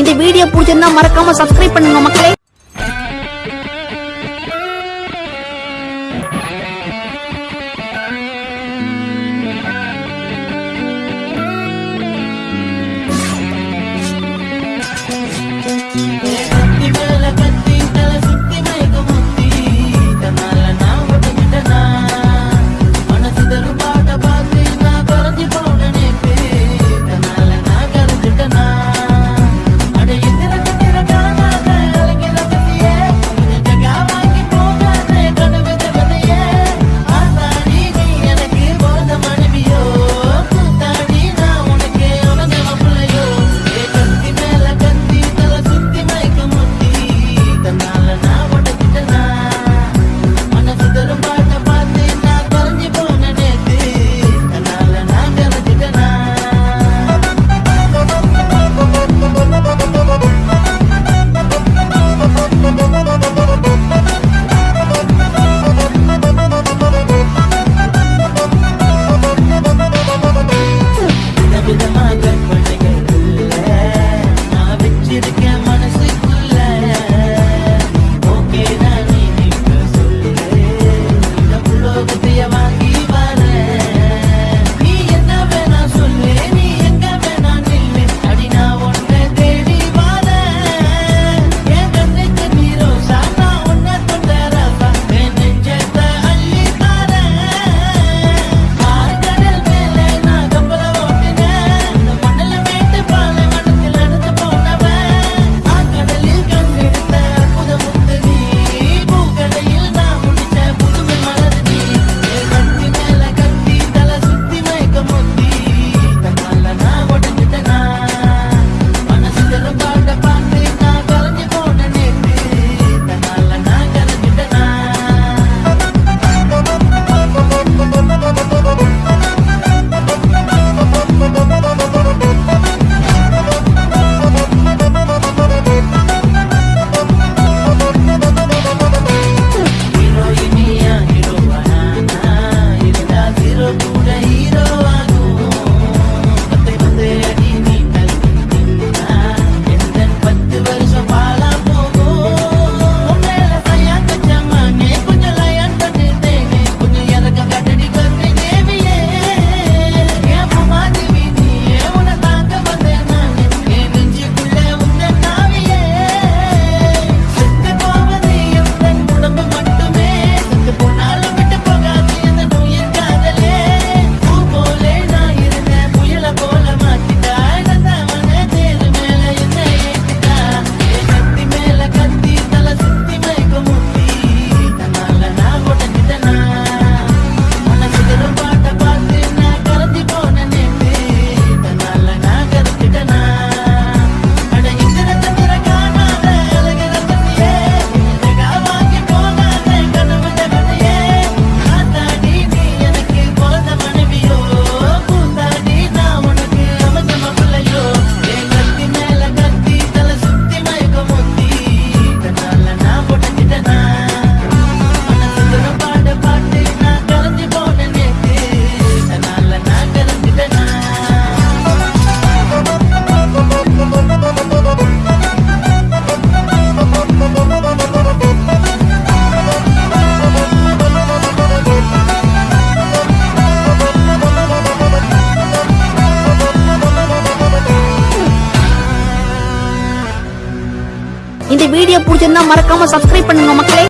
இந்த வீடியோ பிடிச்சிருந்தா மறக்காம சப்ஸ்கிரைப் பண்ணுங்க மக்களே. இந்த வீடியோ பிடிச்சிருந்தா மறக்காம சப்ஸ்கிரைப் பண்ணுங்க மக்களே.